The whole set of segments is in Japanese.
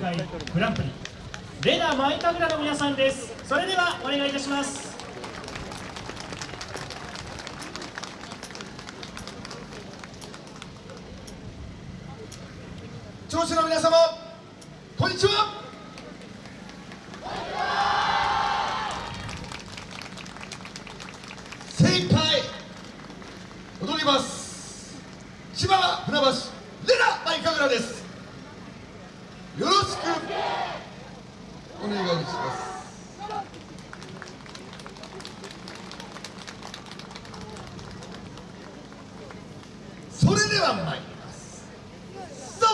回グランプリ。レナマイカグラの皆さんです。それではお願いいたします。聴衆の皆様こんにちは。精一杯踊ります千葉船橋レナマイカグラですよろしくお願いします参りますストッ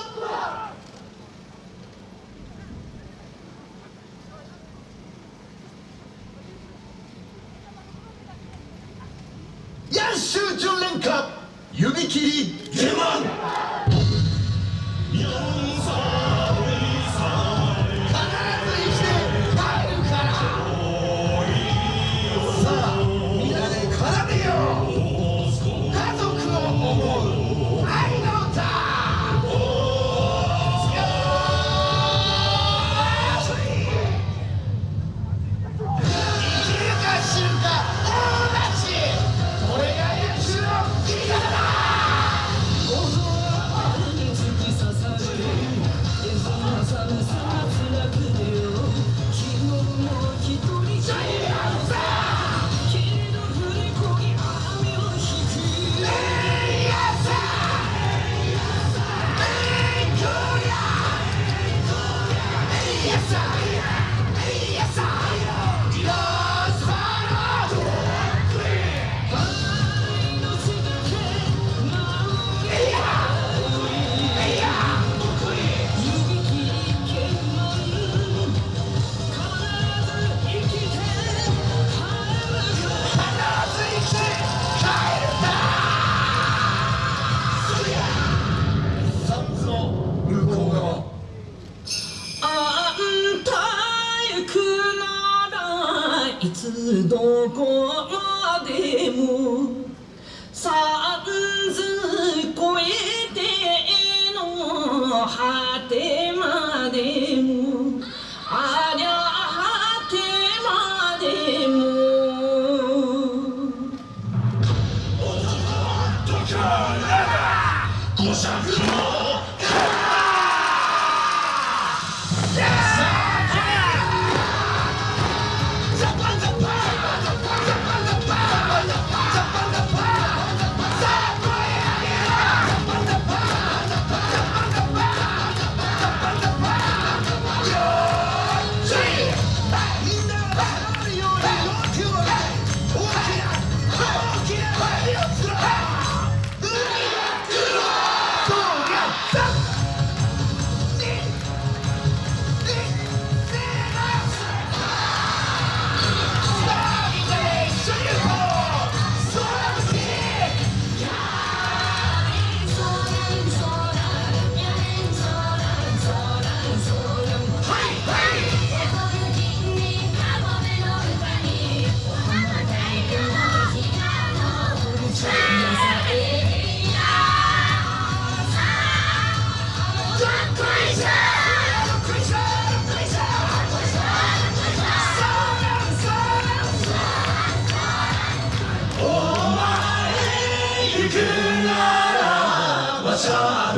プヤンシュ純連歌指切りゲマい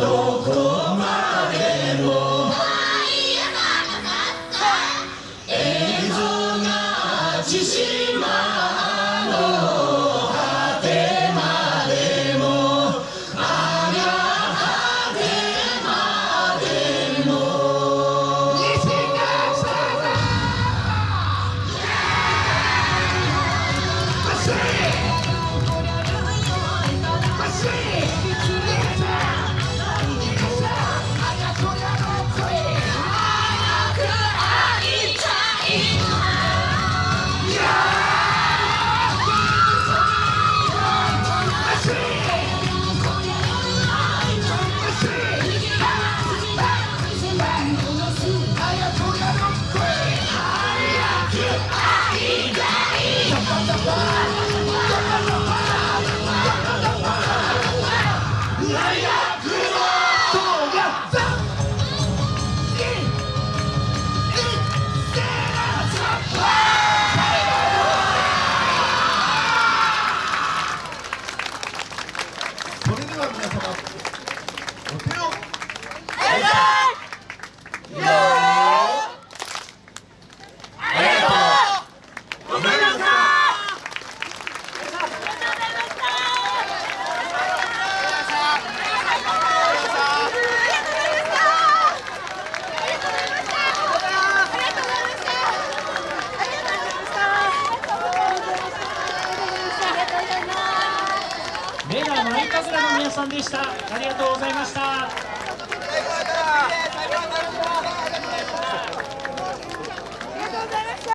どこマイカグラの皆さんでした。ありがとうございました。